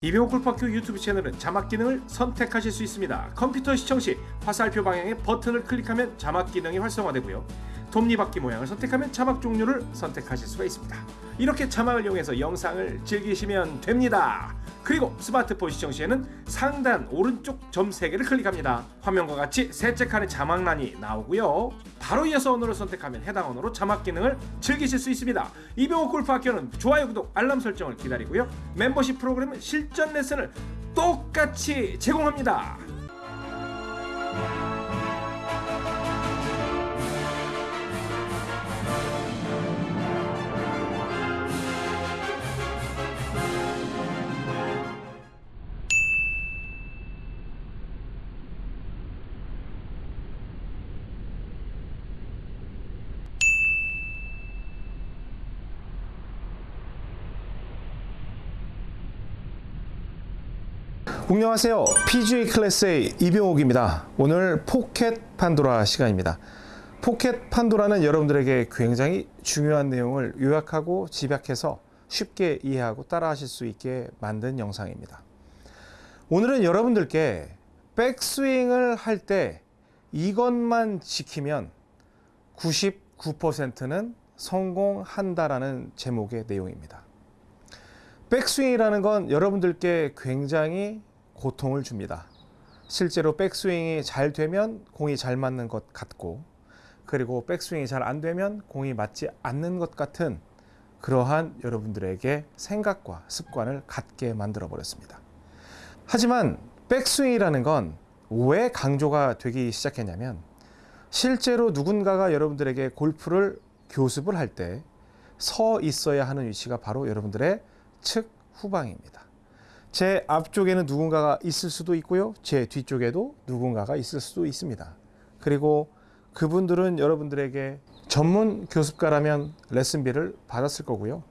이병호 골프학교 유튜브 채널은 자막 기능을 선택하실 수 있습니다. 컴퓨터 시청 시 화살표 방향의 버튼을 클릭하면 자막 기능이 활성화되고요. 톱니바퀴 모양을 선택하면 자막 종류를 선택하실 수가 있습니다. 이렇게 자막을 이용해서 영상을 즐기시면 됩니다. 그리고 스마트폰 시청 시에는 상단 오른쪽 점 3개를 클릭합니다. 화면과 같이 셋째 칸에 자막란이 나오고요. 바로 이어서 언어를 선택하면 해당 언어로 자막 기능을 즐기실 수 있습니다. 이병호 골프 학교는 좋아요, 구독, 알람 설정을 기다리고요. 멤버십 프로그램은 실전 레슨을 똑같이 제공합니다. 안녕하세요. PGA 클래스의 이병옥입니다. 오늘 포켓 판도라 시간입니다. 포켓 판도라는 여러분들에게 굉장히 중요한 내용을 요약하고 집약해서 쉽게 이해하고 따라 하실 수 있게 만든 영상입니다. 오늘은 여러분들께 백스윙을 할 때 이것만 지키면 99%는 성공한다라는 제목의 내용입니다. 백스윙이라는 건 여러분들께 굉장히 고통을 줍니다. 실제로 백스윙이 잘 되면 공이 잘 맞는 것 같고 그리고 백스윙이 잘 안 되면 공이 맞지 않는 것 같은 그러한 여러분들에게 생각과 습관을 갖게 만들어 버렸습니다. 하지만 백스윙이라는 건 왜 강조가 되기 시작했냐면 실제로 누군가가 여러분들에게 골프를 교습을 할 때 서 있어야 하는 위치가 바로 여러분들의 측 후방입니다. 제 앞쪽에는 누군가가 있을 수도 있고요. 제 뒤쪽에도 누군가가 있을 수도 있습니다. 그리고 그분들은 여러분들에게 전문 교습가라면 레슨비를 받았을 거고요.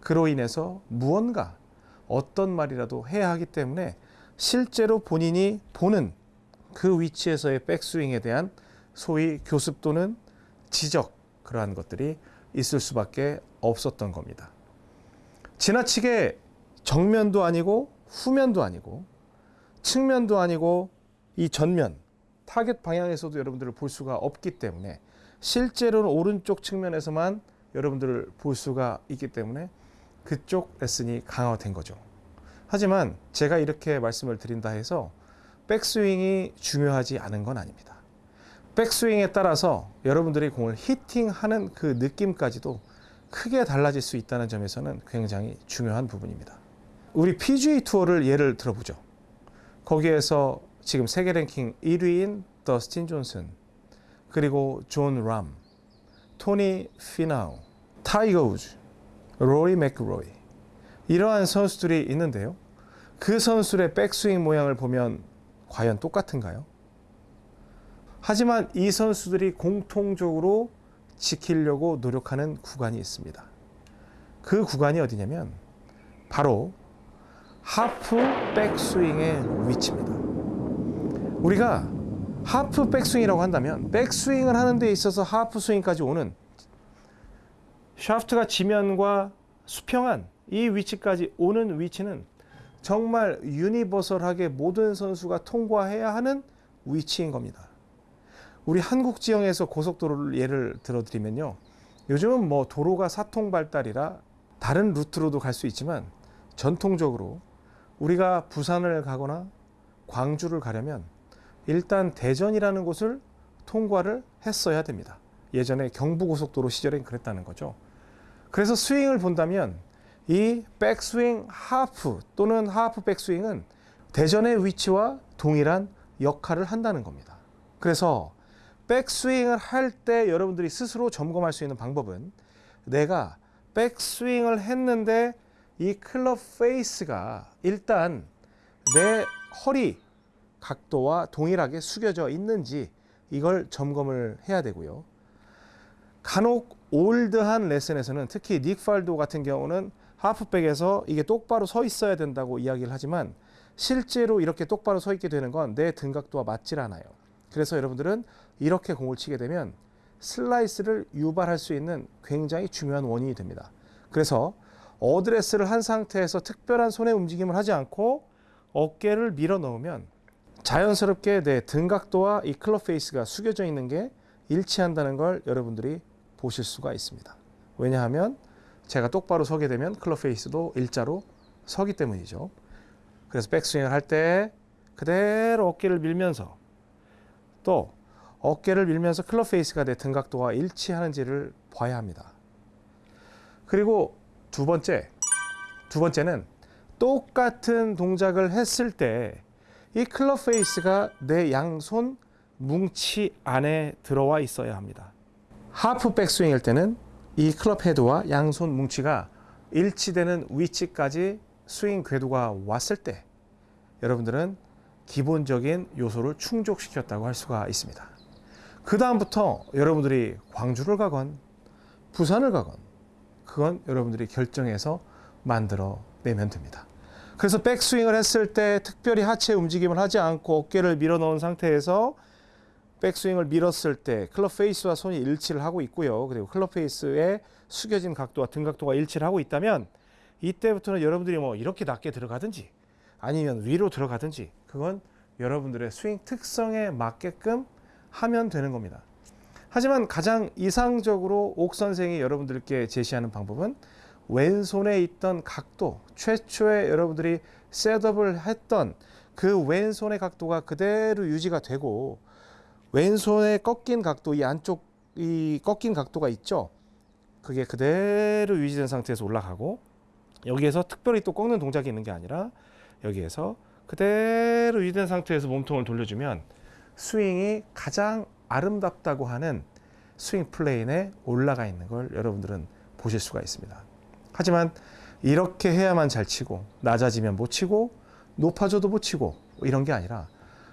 그로 인해서 무언가 어떤 말이라도 해야 하기 때문에 실제로 본인이 보는 그 위치에서의 백스윙에 대한 소위 교습 또는 지적 그러한 것들이 있을 수밖에 없었던 겁니다. 지나치게 정면도 아니고 후면도 아니고 측면도 아니고 이 전면 타겟 방향에서도 여러분들을 볼 수가 없기 때문에 실제로는 오른쪽 측면에서만 여러분들을 볼 수가 있기 때문에 그쪽 레슨이 강화된 거죠. 하지만 제가 이렇게 말씀을 드린다 해서 백스윙이 중요하지 않은 건 아닙니다. 백스윙에 따라서 여러분들이 공을 히팅하는 그 느낌까지도 크게 달라질 수 있다는 점에서는 굉장히 중요한 부분입니다. 우리 PGA 투어를 예를 들어보죠. 거기에서 지금 세계 랭킹 1위인 더스틴 존슨, 그리고 존 람, 토니 피나우, 타이거 우즈, 로리 맥로이 이러한 선수들이 있는데요. 그 선수들의 백스윙 모양을 보면 과연 똑같은가요? 하지만 이 선수들이 공통적으로 지키려고 노력하는 구간이 있습니다. 그 구간이 어디냐면 바로 하프 백스윙의 위치입니다. 우리가 하프 백스윙이라고 한다면 백스윙을 하는 데 있어서 하프 스윙까지 오는 샤프트가 지면과 수평한 이 위치까지 오는 위치는 정말 유니버설하게 모든 선수가 통과해야 하는 위치인 겁니다. 우리 한국 지형에서 고속도로를 예를 들어드리면요. 요즘은 뭐 도로가 사통 발달이라 다른 루트로도 갈 수 있지만 전통적으로 우리가 부산을 가거나 광주를 가려면 일단 대전이라는 곳을 통과를 했어야 됩니다. 예전에 경부고속도로 시절엔 그랬다는 거죠. 그래서 스윙을 본다면 이 백스윙 하프 또는 하프 백스윙은 대전의 위치와 동일한 역할을 한다는 겁니다. 그래서 백스윙을 할 때 여러분들이 스스로 점검할 수 있는 방법은 내가 백스윙을 했는데 이 클럽 페이스가 일단 내 허리 각도와 동일하게 숙여져 있는지 이걸 점검을 해야 되고요. 간혹 올드한 레슨에서는 특히 닉 팔도 같은 경우는 하프백에서 이게 똑바로 서 있어야 된다고 이야기를 하지만 실제로 이렇게 똑바로 서 있게 되는 건 내 등각도와 맞질 않아요. 그래서 여러분들은 이렇게 공을 치게 되면 슬라이스를 유발할 수 있는 굉장히 중요한 원인이 됩니다. 그래서 어드레스를 한 상태에서 특별한 손의 움직임을 하지 않고 어깨를 밀어 넣으면 자연스럽게 내 등각도와 이 클럽 페이스가 숙여져 있는 게 일치한다는 걸 여러분들이 보실 수가 있습니다. 왜냐하면 제가 똑바로 서게 되면 클럽 페이스도 일자로 서기 때문이죠. 그래서 백스윙을 할 때 그대로 어깨를 밀면서 또 어깨를 밀면서 클럽 페이스가 내 등각도와 일치하는지를 봐야 합니다. 그리고 두 번째, 두 번째는 똑같은 동작을 했을 때 이 클럽 페이스가 내 양손 뭉치 안에 들어와 있어야 합니다. 하프 백스윙일 때는 이 클럽 헤드와 양손 뭉치가 일치되는 위치까지 스윙 궤도가 왔을 때 여러분들은 기본적인 요소를 충족시켰다고 할 수가 있습니다. 그 다음부터 여러분들이 광주를 가건 부산을 가건 그건 여러분들이 결정해서 만들어 내면 됩니다. 그래서 백스윙을 했을 때 특별히 하체 움직임을 하지 않고 어깨를 밀어 넣은 상태에서 백스윙을 밀었을 때 클럽 페이스와 손이 일치를 하고 있고요. 그리고 클럽 페이스의 숙여진 각도와 등 각도가 일치를 하고 있다면 이때부터는 여러분들이 뭐 이렇게 낮게 들어가든지 아니면 위로 들어가든지 그건 여러분들의 스윙 특성에 맞게끔 하면 되는 겁니다. 하지만 가장 이상적으로 옥 선생이 여러분들께 제시하는 방법은 왼손에 있던 각도, 최초에 여러분들이 셋업을 했던 그 왼손의 각도가 그대로 유지가 되고 왼손에 꺾인 각도, 이 안쪽 이 꺾인 각도가 있죠. 그게 그대로 유지된 상태에서 올라가고 여기에서 특별히 또 꺾는 동작이 있는 게 아니라 여기에서 그대로 유지된 상태에서 몸통을 돌려주면 스윙이 가장 아름답다고 하는 스윙 plane에 올라가 있는 걸 여러분들은 보실 수가 있습니다. 하지만 이렇게 해야만 잘 치고 낮아지면 못 치고 높아져도 못 치고 이런 게 아니라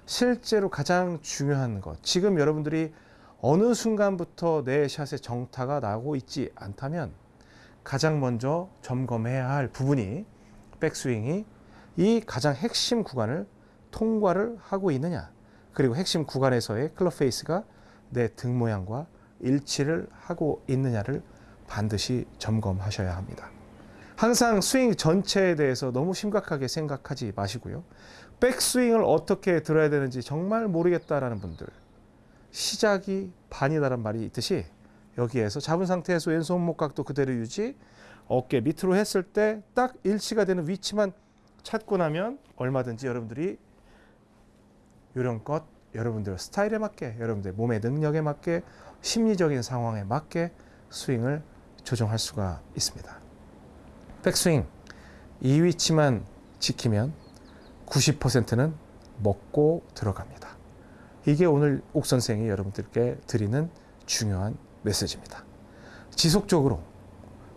실제로 가장 중요한 것 지금 여러분들이 어느 순간부터 내 샷의 정타가 나고 있지 않다면 가장 먼저 점검해야 할 부분이 백스윙이 이 가장 핵심 구간을 통과를 하고 있느냐 그리고 핵심 구간에서의 클럽 페이스가 내 등 모양과 일치를 하고 있느냐를 반드시 점검하셔야 합니다. 항상 스윙 전체에 대해서 너무 심각하게 생각하지 마시고요. 백스윙을 어떻게 들어야 되는지 정말 모르겠다라는 분들 시작이 반이다란 말이 있듯이 여기에서 잡은 상태에서 왼손 목각도 그대로 유지 어깨 밑으로 했을 때 딱 일치가 되는 위치만 찾고 나면 얼마든지 여러분들이 요령껏 여러분들 스타일에 맞게 여러분들 몸의 능력에 맞게 심리적인 상황에 맞게 스윙을 조정할 수가 있습니다. 백스윙 이 위치만 지키면 90%는 먹고 들어갑니다. 이게 오늘 옥 선생이 여러분들께 드리는 중요한 메시지입니다. 지속적으로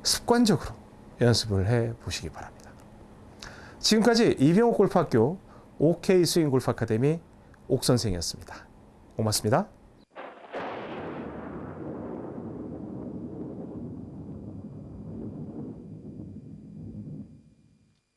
습관적으로 연습을 해 보시기 바랍니다. 지금까지 이병옥 골프학교 OK 스윙 골프 아카데미 옥 선생이었습니다. 고맙습니다.